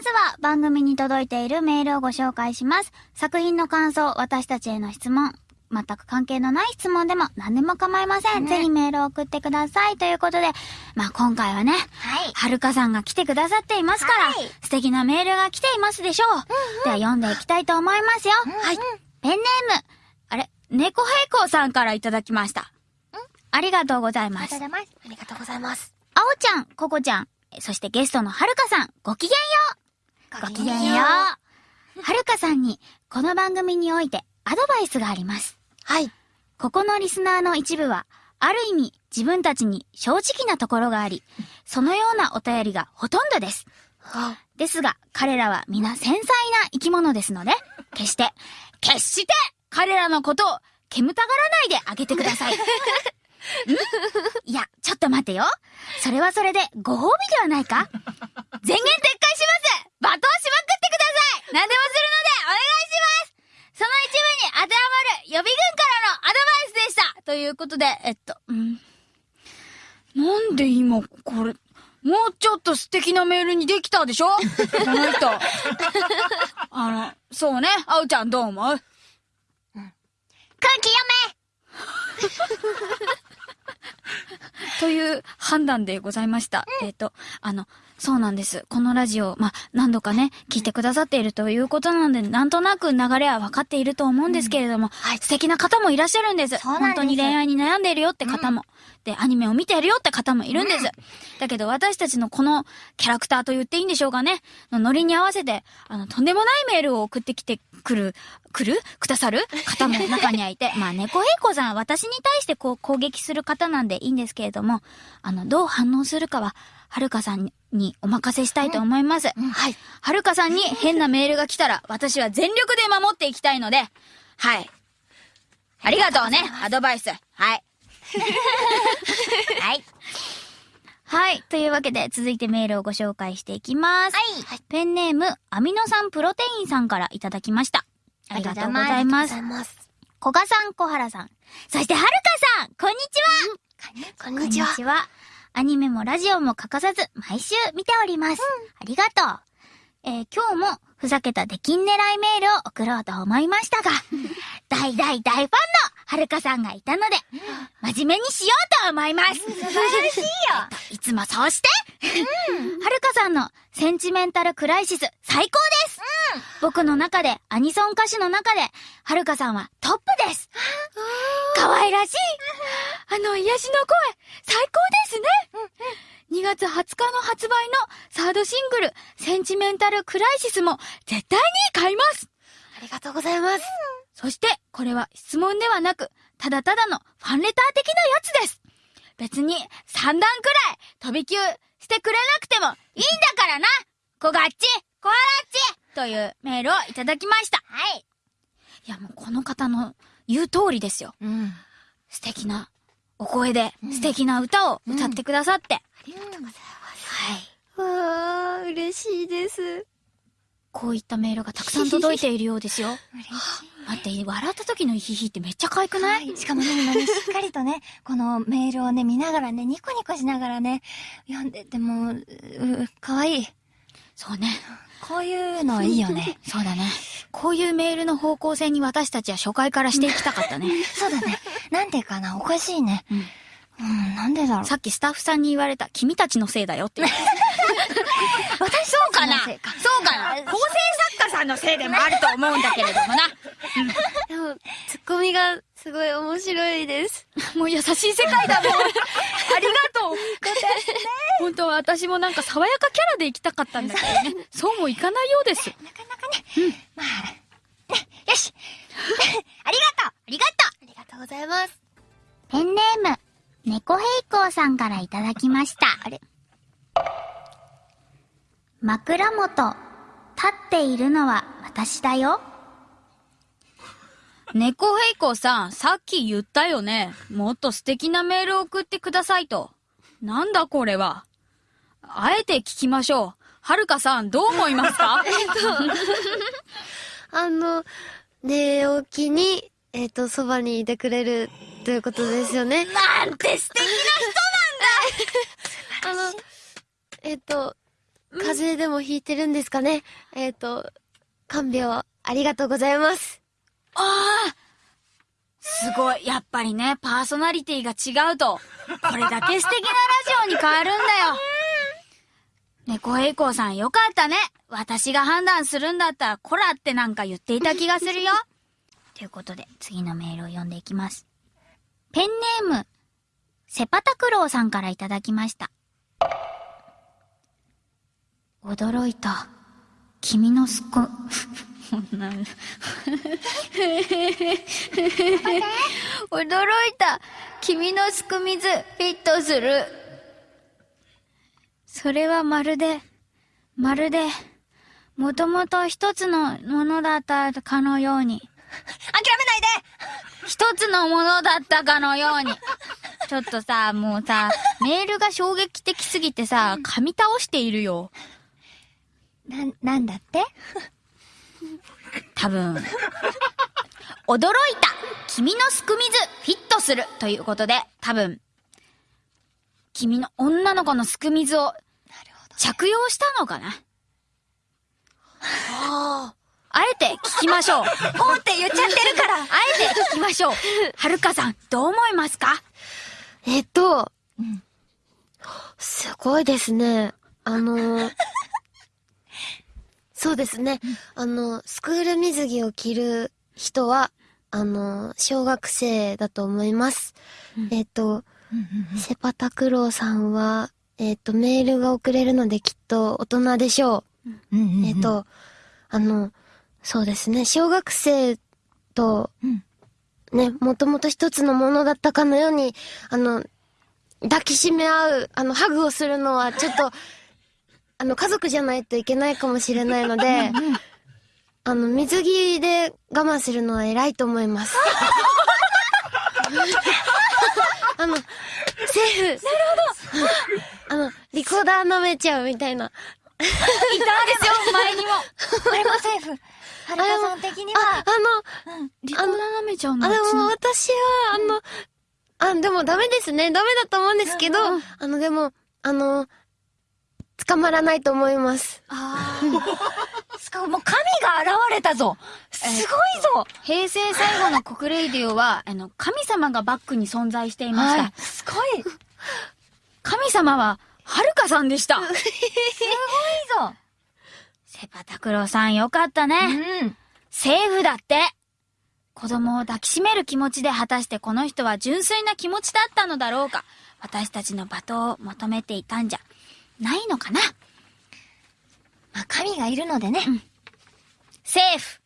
まずは番組に届いているメールをご紹介します。作品の感想、私たちへの質問、全く関係のない質問でも何でも構いません。ぜひメールを送ってください。ということで、まあ今回はね、はるかさんが来てくださっていますから、はい素敵なメールが来ていますでしょう。では読んでいきたいと思いますよ。はい。ペンネーム、あれ、猫平行さんからいただきました。ありがとうございますありがとう。ございます。ありがとうございます。あおちゃん、ここちゃん、そしてゲストのはるかさん、ごきげんよう。ごきげんよう。はるかさんに、この番組においてアドバイスがあります。はい。ここのリスナーの一部は、ある意味自分たちに正直なところがあり、そのようなお便りがほとんどです。あ、ですが、彼らは皆繊細な生き物ですので、決して、決して、彼らのことを煙たがらないであげてください。ん？いや、ちょっと待てよ。それはそれでご褒美ではないか？全言撤回します罵倒しまくってください何でもするのでお願いしますその一部に当てはまる予備軍からのアドバイスでしたということで、えっと、うん。なんで今、これ、もうちょっと素敵なメールにできたでしょ？この人。あの、そうね。あおちゃんどう思う？空気読 という判断でございました。えっ、と、あの、そうなんです。このラジオ、まあ、何度かね、聞いてくださっているということなので、なんとなく流れは分かっていると思うんですけれども、はい。素敵な方もいらっしゃるんです。です。本当に恋愛に悩んでいるよって方も、で、アニメを見ているよって方もいるんです。だけど私たちのこのキャラクターと言っていいんでしょうかね、のノリに合わせて、あの、とんでもないメールを送ってきてくる、来る？くださる？方も中にはいて、まあ、猫平子さんは私に対してこう攻撃する方なんでいいんですけれども、あの、どう反応するかは、はるかさんにお任せしたいと思います。はい。はるかさんに変なメールが来たら、私は全力で守っていきたいので、はい。ありがとうね、アドバイス。はい。はい。はい。というわけで、続いてメールをご紹介していきます。はい。ペンネーム、アミノ酸プロテインさんからいただきました。ありがとうございます。ありがとうございます。小賀さん、小原さん。そして、はるかさんこんにちはこんにちは。は。アニメもラジオも欠かさず、毎週見ております。ありがとう。えー今日も、ふざけた出禁狙いメールを送ろうと思いましたが、大大大ファンのはるかさんがいたので、真面目にしようと思います。素晴らしいよ。いつもそうして、はるかさんのセンチメンタルクライシス最高です、僕の中で、アニソン歌手の中で、はるかさんはトップです可愛らしいあの癒しの声、最高ですね、2月20日の発売のサードシングル、センチメンタルクライシスも絶対に買いますありがとうございます。そして、これは質問ではなく、ただただのファンレター的なやつです。別に、3段くらい飛び級してくれなくてもいいんだからなこがっち、こわらっちというメールをいただきました。はい。いや、もうこの方の言う通りですよ。うん。素敵なお声で、素敵な歌を歌ってくださって。ありがとうございます。はい。わー、嬉しいです。こういったメールがたくさん届いているようですよ。嬉し待って、笑った時のヒヒってめっちゃ可愛くない、い。しかもね、今ね、しっかりとね、このメールをね、見ながらね、ニコニコしながらね、読んでても、う、うかわいい。そうね。こういうのいいよね。そうだね。こういうメールの方向性に私たちは初回からしていきたかったね。そうだね。なんていうかな、おかしいね。うんうん、なんでだろう。さっきスタッフさんに言われた、君たちのせいだよって。私そうかなそうかな構成作家さんのせいでもあると思うんだけれどもな。でも、ツッコミがすごい面白いです。もう優しい世界だもん。ありがとう。本当は私もなんか爽やかキャラで行きたかったんだけどね。そうもいかないようです。なかなかね、まあ、ねよしありがとうありがとうありがとうございます。ペンネーム、猫平行さんからいただきました。あれ？枕元、立っているのは私だよ。猫平行さん、さっき言ったよね。もっと素敵なメールを送ってくださいと。なんだこれは。あえて聞きましょう。はるかさん、どう思いますか？あの、寝起きに、えっ、と、そばにいてくれるということですよね。なんて素敵な あの、えっ、と、風邪でもひいてるんですかね？えっ、と、看病ありがとうございます。ああすごい。やっぱりね、パーソナリティが違うと、これだけ素敵なラジオに変わるんだよ。猫平行さんよかったね。私が判断するんだったら、こらってなんか言っていた気がするよ。ということで、次のメールを読んでいきます。ペンネーム、セパタクロウさんからいただきました。驚いた。君のすこ、な驚いた。君のすく水、フィットする。それはまるで、まるで、もともと一つのものだったかのように。諦めないで一つのものだったかのように。ちょっとさ、もうさ、メールが衝撃的すぎてさ、噛み倒しているよ。な、なんだって？多分。驚いた。君のすく水フィットするということで、多分、君の女の子のすく水を着用したのかな？ああえて聞きましょう。おーって言っちゃってるから。あえて聞きましょう。はるかさん、どう思いますか？えっと、うん。すごいですね。あのー そうですね。あの、スクール水着を着る人は、あの、小学生だと思います。えっと、セパタクロウさんは、えっと、メールが送れるのできっと大人でしょう。えっ、と、あの、そうですね、小学生とうん、ね、もともと一つのものだったかのように、あの、抱きしめ合う、あの、ハグをするのはちょっと、あの、家族じゃないといけないかもしれないので、あの、水着で我慢するのは偉いと思います。あの、セーフ。なるほど。あの、リコーダー舐めちゃうみたいな。いたんですよ、前にも。これもセーフ。はるかさん的にあ、は、あの、リコーダー舐めちゃうのあ、でも私は、あの、あ、でもダメですね。ダメだと思うんですけど、うんうんあの、でも、あの、捕まらないと思います。あ しかももう神が現れたぞすごいぞ平成最後の国レイディオは、あの、神様がバックに存在していました。はい。すごい。す神様は、はるかさんでした。ごいぞ。セパタクロウさんよかったね。うん。セーフだって。子供を抱きしめる気持ちで果たしてこの人は純粋な気持ちだったのだろうか。私たちの罵倒を求めていたんじゃ、ないのかな？まあ、神がいるのでね。うん、セーフ。